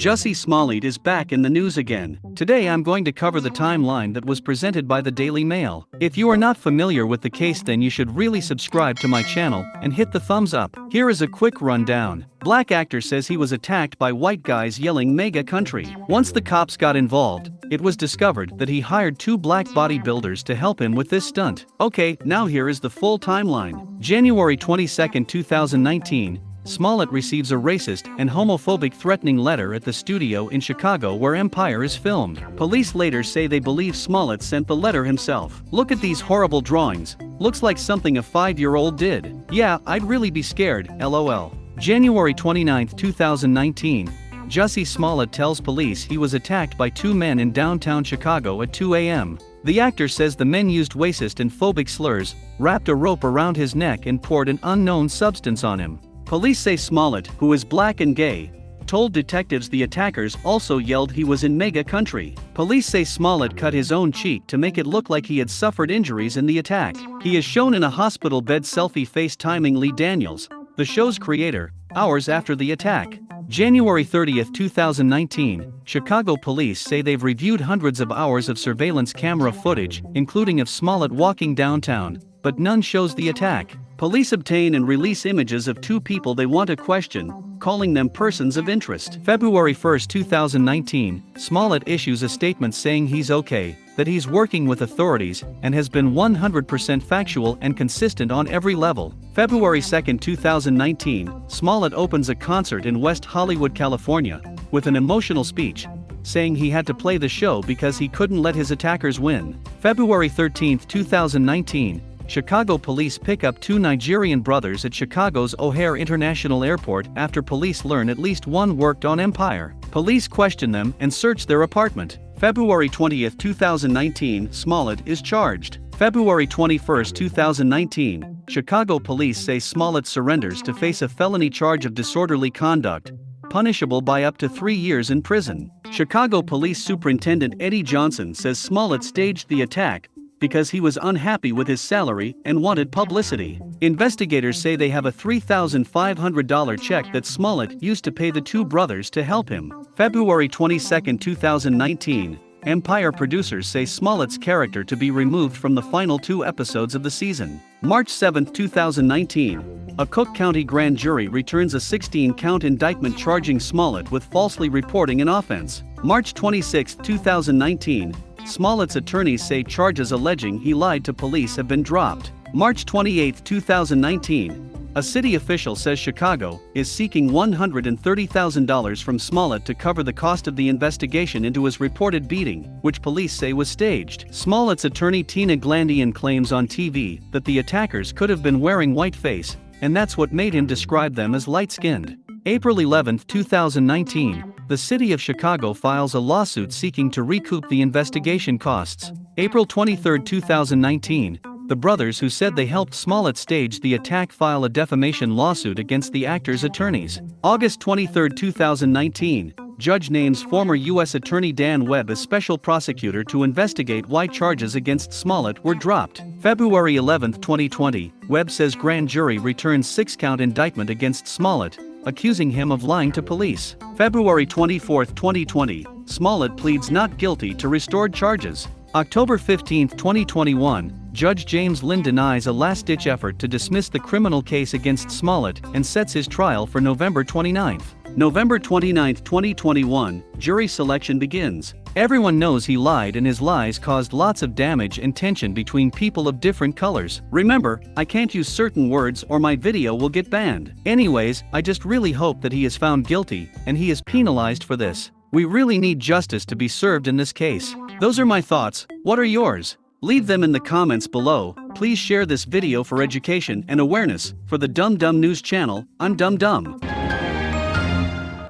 Jussie Smollett is back in the news again. Today I'm going to cover the timeline that was presented by the Daily Mail. If you are not familiar with the case then you should really subscribe to my channel and hit the thumbs up. Here is a quick rundown. Black actor says he was attacked by white guys yelling MAGA country. Once the cops got involved, it was discovered that he hired two black bodybuilders to help him with this stunt. Okay, now here is the full timeline. January 22, 2019, Smollett receives a racist and homophobic threatening letter at the studio in Chicago where Empire is filmed. Police later say they believe Smollett sent the letter himself. Look at these horrible drawings. Looks like something a five-year-old did. Yeah, I'd really be scared, lol. January 29, 2019, Jussie Smollett tells police he was attacked by two men in downtown Chicago at 2 a.m. The actor says the men used racist and phobic slurs, wrapped a rope around his neck and poured an unknown substance on him. Police say Smollett, who is black and gay, told detectives the attackers also yelled he was in MAGA country. Police say Smollett cut his own cheek to make it look like he had suffered injuries in the attack. He is shown in a hospital bed selfie FaceTiming Lee Daniels, the show's creator, hours after the attack. January 30, 2019, Chicago police say they've reviewed hundreds of hours of surveillance camera footage, including of Smollett walking downtown, but none shows the attack. Police obtain and release images of two people they want to question, calling them persons of interest. February 1, 2019, Smollett issues a statement saying he's okay, that he's working with authorities, and has been 100% factual and consistent on every level. February 2, 2019, Smollett opens a concert in West Hollywood, California, with an emotional speech, saying he had to play the show because he couldn't let his attackers win. February 13, 2019, Chicago police pick up two Nigerian brothers at Chicago's O'Hare International Airport after police learn at least one worked on Empire. Police question them and search their apartment. February 20, 2019, Smollett is charged. February 21, 2019, Chicago police say Smollett surrenders to face a felony charge of disorderly conduct, punishable by up to three years in prison. Chicago Police Superintendent Eddie Johnson says Smollett staged the attack, because he was unhappy with his salary and wanted publicity. Investigators say they have a $3,500 check that Smollett used to pay the two brothers to help him. February 22, 2019, Empire producers say Smollett's character to be removed from the final two episodes of the season. March 7, 2019, a Cook County grand jury returns a 16-count indictment charging Smollett with falsely reporting an offense. March 26, 2019, Smollett's attorneys say charges alleging he lied to police have been dropped. March 28, 2019, a city official says Chicago is seeking $130,000 from Smollett to cover the cost of the investigation into his reported beating, which police say was staged. Smollett's attorney Tina Glandian claims on TV that the attackers could have been wearing white face, and that's what made him describe them as light-skinned. April 11, 2019, the city of Chicago files a lawsuit seeking to recoup the investigation costs. April 23, 2019, the brothers who said they helped Smollett stage the attack file a defamation lawsuit against the actor's attorneys. August 23, 2019, judge names former U.S. Attorney Dan Webb as special prosecutor to investigate why charges against Smollett were dropped. February 11, 2020, Webb says grand jury returns six-count indictment against Smollett, accusing him of lying to police. February 24, 2020, Smollett pleads not guilty to restored charges. October 15, 2021, Judge James Linn denies a last-ditch effort to dismiss the criminal case against Smollett and sets his trial for November 29. November 29, 2021, jury selection begins. Everyone knows he lied and his lies caused lots of damage and tension between people of different colors. Remember, I can't use certain words or my video will get banned. Anyways, I just really hope that he is found guilty and he is penalized for this. We really need justice to be served in this case. Those are my thoughts, what are yours? Leave them in the comments below, please share this video for education and awareness, for the Dumb Dumb News channel, I'm Dumb Dumb.